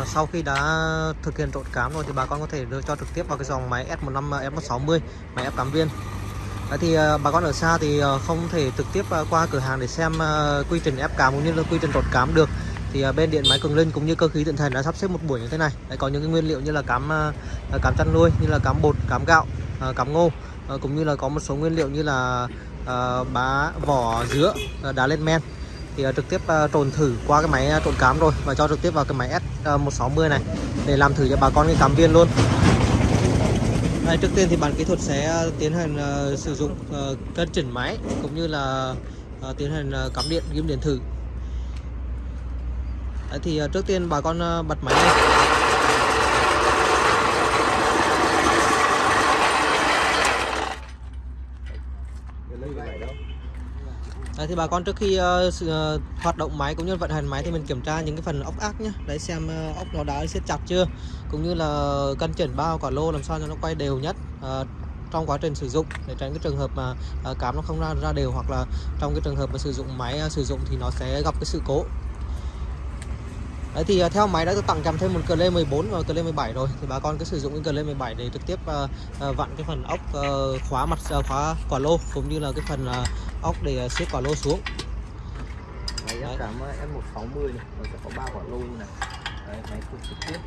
Uh, sau khi đã thực hiện trộn cám rồi thì bà con có thể đưa cho trực tiếp vào cái dòng máy S15 F160 máy ép cám viên. Đấy thì uh, bà con ở xa thì uh, không thể trực tiếp uh, qua cửa hàng để xem uh, quy trình ép cám cũng như là quy trình trộn cám được. Thì uh, bên điện máy Cường Linh cũng như cơ khí Tịnh Thần đã sắp xếp một buổi như thế này. Đấy có những cái nguyên liệu như là cám uh, cám chăn nuôi, như là cám bột, cám gạo, uh, cám ngô uh, cũng như là có một số nguyên liệu như là uh, bá vỏ dứa, uh, đá lên men thì ờ, trực tiếp ờ, trồn trộn thử qua cái máy ờ, trộn cám rồi và cho trực tiếp vào cái máy S160 này để làm thử cho bà con cái cám viên luôn. Đây, trước tiên thì bàn kỹ thuật sẽ tiến hành sử dụng cân chỉnh máy cũng như là tiến hành cắm điện ghim điện thử. Đấy, thì trước tiên bà con bật máy lên. Thì bà con trước khi uh, sự, uh, hoạt động máy cũng như vận hành máy thì mình kiểm tra những cái phần ốc ác nhé đấy xem uh, ốc nó đã siết chặt chưa cũng như là cân chỉnh bao quả lô làm sao cho nó quay đều nhất uh, trong quá trình sử dụng để tránh cái trường hợp mà uh, cám nó không ra ra đều hoặc là trong cái trường hợp mà sử dụng máy uh, sử dụng thì nó sẽ gặp cái sự cố. Đấy thì uh, theo máy đã được tặng kèm thêm một cờ lê 14 và cờ lê 17 rồi. Thì bà con cứ sử dụng cái cờ lê 17 để trực tiếp uh, uh, vặn cái phần ốc uh, khóa mặt uh, khóa quả lô cũng như là cái phần uh, ốc để siết quả lô xuống. Máy ép cám S160 này. Nó sẽ có ba quả lô như này. Đấy, máy phụ trực tiếp.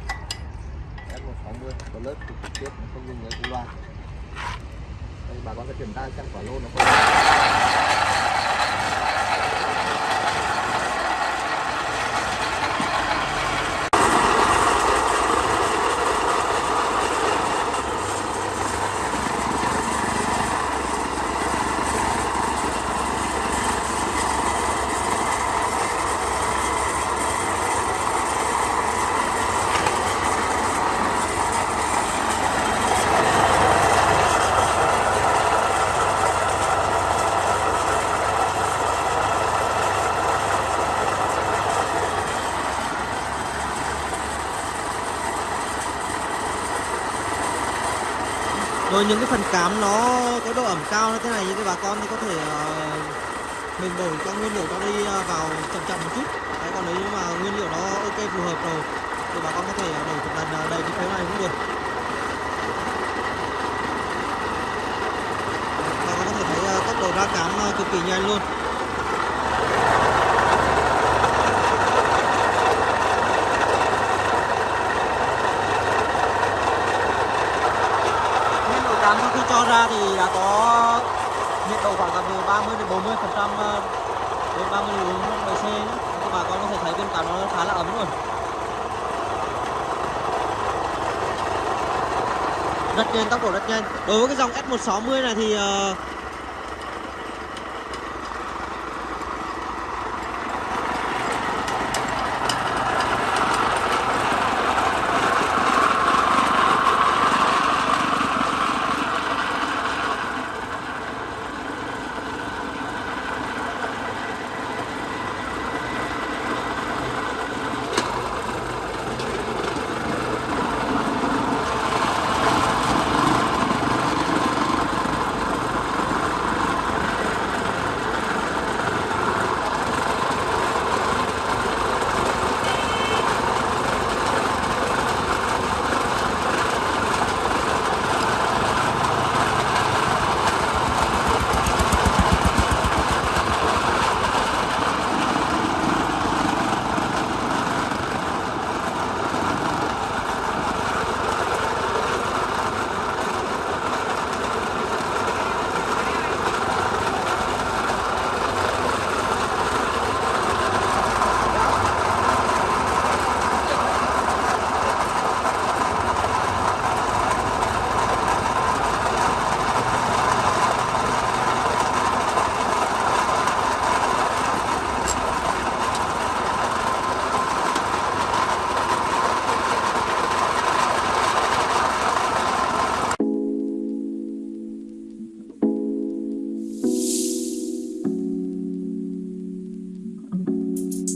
S160 có lớp phụ trực tiếp không dùng cu loa. Đây bà con sẽ kiểm tra xem quả lô nó có rồi những cái phần cám nó có độ ẩm cao như thế này những cái bà con thì có thể uh, mình đổi các nguyên liệu nó đi uh, vào chậm chậm một chút. Đấy còn nếu như mà nguyên liệu nó ok phù hợp rồi thì bà con có thể ờ, đổi một lần đầy cái phiếu này cũng được. Bà con có thể thấy uh, tốc độ ra cám uh, cực kỳ nhanh luôn cám sau khi cho ra thì đã có nhiệt độ khoảng từ 30 đến 40 phần trăm ờ, đến 30 đến 40 độ C các bà con có thể thấy bên cạnh nó khá là ấm rồi rất nhanh tốc độ rất nhanh. Đối với cái dòng S160 này thì uh,